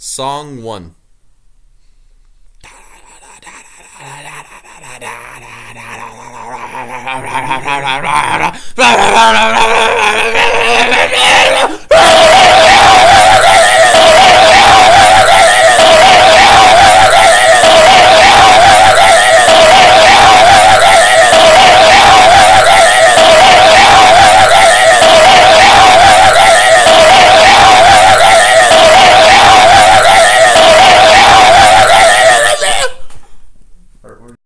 Song 1.